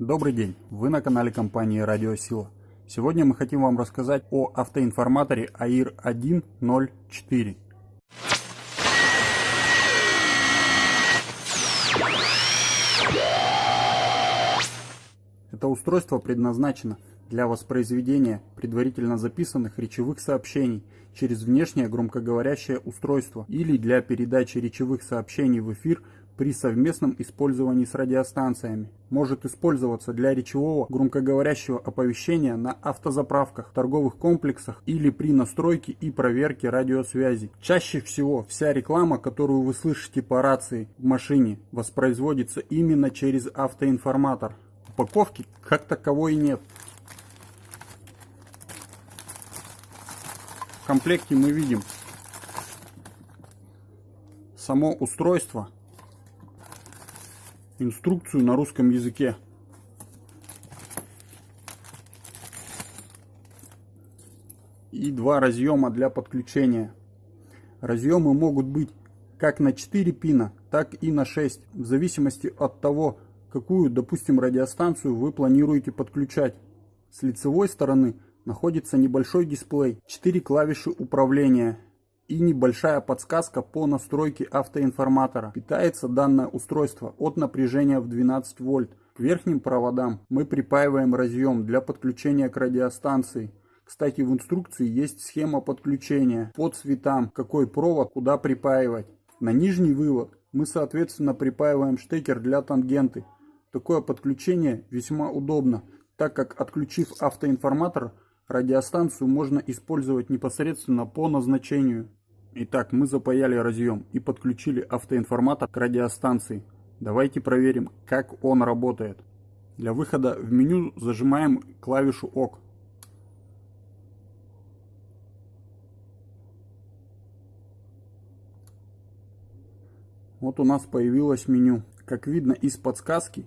Добрый день, вы на канале компании Радиосила. Сегодня мы хотим вам рассказать о автоинформаторе AIR 104. Это устройство предназначено для воспроизведения предварительно записанных речевых сообщений через внешнее громкоговорящее устройство или для передачи речевых сообщений в эфир при совместном использовании с радиостанциями. Может использоваться для речевого громкоговорящего оповещения на автозаправках, торговых комплексах или при настройке и проверке радиосвязи. Чаще всего вся реклама, которую вы слышите по рации в машине, воспроизводится именно через автоинформатор. Упаковки как таковой нет. В комплекте мы видим само устройство инструкцию на русском языке. И два разъема для подключения. Разъемы могут быть как на 4 пина, так и на 6, в зависимости от того, какую, допустим, радиостанцию вы планируете подключать. С лицевой стороны находится небольшой дисплей, 4 клавиши управления и небольшая подсказка по настройке автоинформатора. Питается данное устройство от напряжения в 12 вольт. К верхним проводам мы припаиваем разъем для подключения к радиостанции. Кстати, в инструкции есть схема подключения по цветам, какой провод куда припаивать. На нижний вывод мы соответственно припаиваем штекер для тангенты. Такое подключение весьма удобно, так как отключив автоинформатор, Радиостанцию можно использовать непосредственно по назначению. Итак, мы запаяли разъем и подключили автоинформатор к радиостанции. Давайте проверим, как он работает. Для выхода в меню зажимаем клавишу ОК. Вот у нас появилось меню. Как видно из подсказки,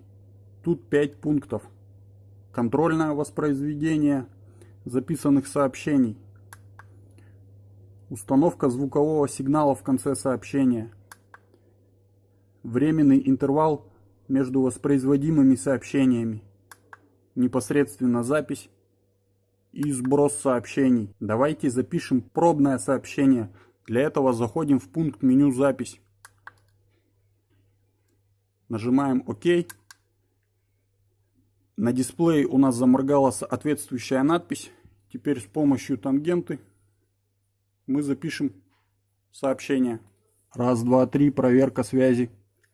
тут 5 пунктов. Контрольное воспроизведение, записанных сообщений. Установка звукового сигнала в конце сообщения. Временный интервал между воспроизводимыми сообщениями. Непосредственно запись и сброс сообщений. Давайте запишем пробное сообщение. Для этого заходим в пункт меню «Запись». Нажимаем «Ок». На дисплее у нас заморгала соответствующая надпись. Теперь с помощью тангенты мы запишем сообщение. Раз, два, три, проверка связи.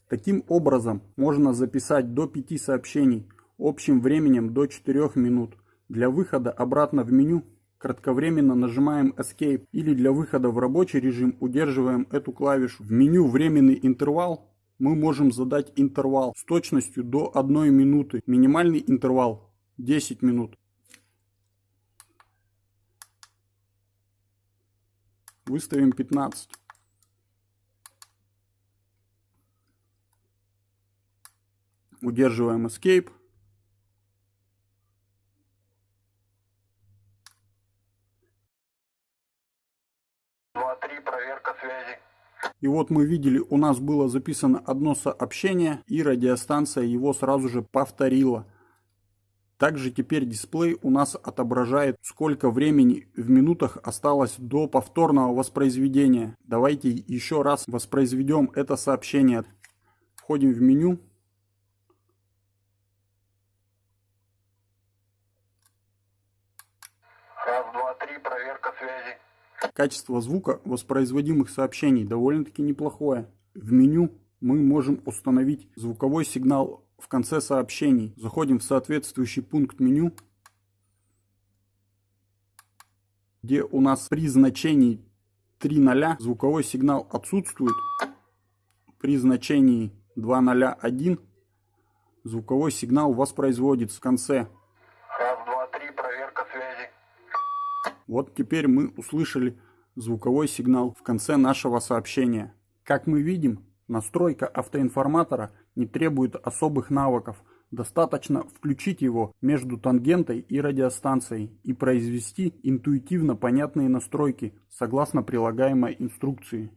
Таким образом можно записать до 5 сообщений общим временем до 4 минут. Для выхода обратно в меню кратковременно нажимаем Escape или для выхода в рабочий режим удерживаем эту клавишу. В меню временный интервал мы можем задать интервал с точностью до 1 минуты. Минимальный интервал 10 минут. Выставим 15. Удерживаем Escape. И вот мы видели, у нас было записано одно сообщение, и радиостанция его сразу же повторила. Также теперь дисплей у нас отображает, сколько времени в минутах осталось до повторного воспроизведения. Давайте еще раз воспроизведем это сообщение. Входим в меню. Раз, два, три, проверка связи. Качество звука воспроизводимых сообщений довольно-таки неплохое. В меню мы можем установить звуковой сигнал в конце сообщений. Заходим в соответствующий пункт меню, где у нас при значении 3.0 звуковой сигнал отсутствует. При значении 2.0.1 звуковой сигнал воспроизводится в конце. Раз, два, три, проверка связи. Вот теперь мы услышали звуковой сигнал в конце нашего сообщения. Как мы видим, настройка автоинформатора не требует особых навыков. Достаточно включить его между тангентой и радиостанцией и произвести интуитивно понятные настройки согласно прилагаемой инструкции.